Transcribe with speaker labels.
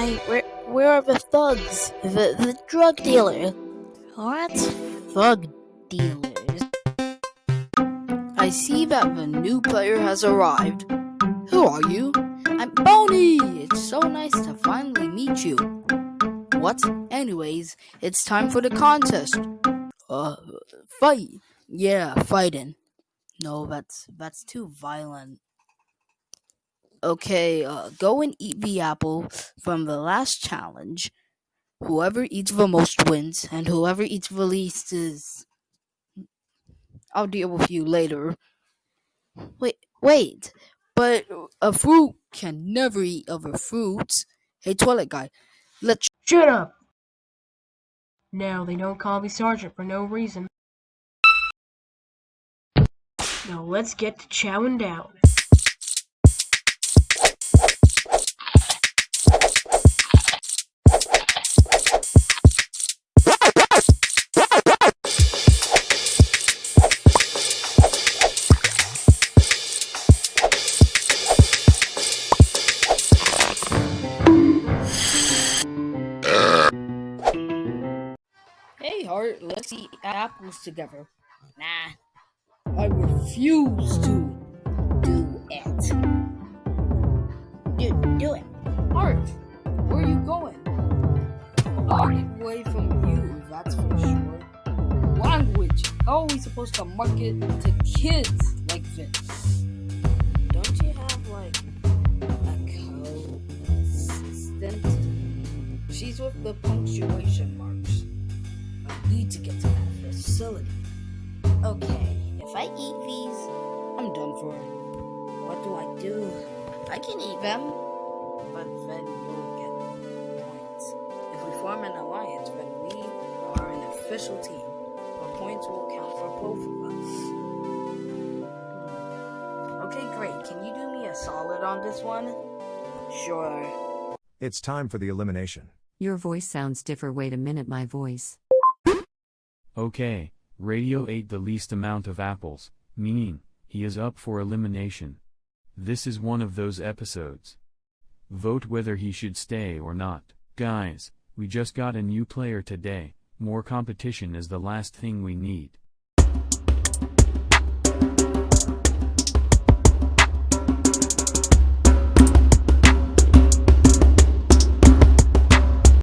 Speaker 1: Where where are the thugs? The the drug dealer. What? Thug dealers. I see that the new player has arrived. Who are you? I'm Boney! It's so nice to finally meet you. What? Anyways, it's time for the contest. Uh, fight. Yeah, fighting. No, that's that's too violent. Okay, uh, go and eat the apple from the last challenge. Whoever eats the most wins, and whoever eats the least is. I'll deal with you later. Wait, wait, but a fruit can never eat other fruits. Hey, toilet guy, let's.
Speaker 2: Shut up! Now, they don't call me Sergeant for no reason. Now let's get to chowing down.
Speaker 1: Let's eat apples together. Nah. I refuse to do it. Dude, do it. Hart, where are you going? I'll get away from you, that's for sure. Language. How are we supposed to market to kids like this? Don't you have, like, a co-assistant? She's with the punctuation marks. I need to get to that facility. Okay, if I eat these, I'm done for. What do I do? I can eat them, but then you'll get points. If we form an alliance, then we are an official team. Our points will count for both of us. Hmm. Okay, great. Can you do me a solid on this one? Sure.
Speaker 3: It's time for the elimination.
Speaker 4: Your voice sounds different. Wait a minute, my voice.
Speaker 5: Okay, Radio ate the least amount of apples, meaning, he is up for elimination. This is one of those episodes. Vote whether he should stay or not. Guys, we just got a new player today, more competition is the last thing we need.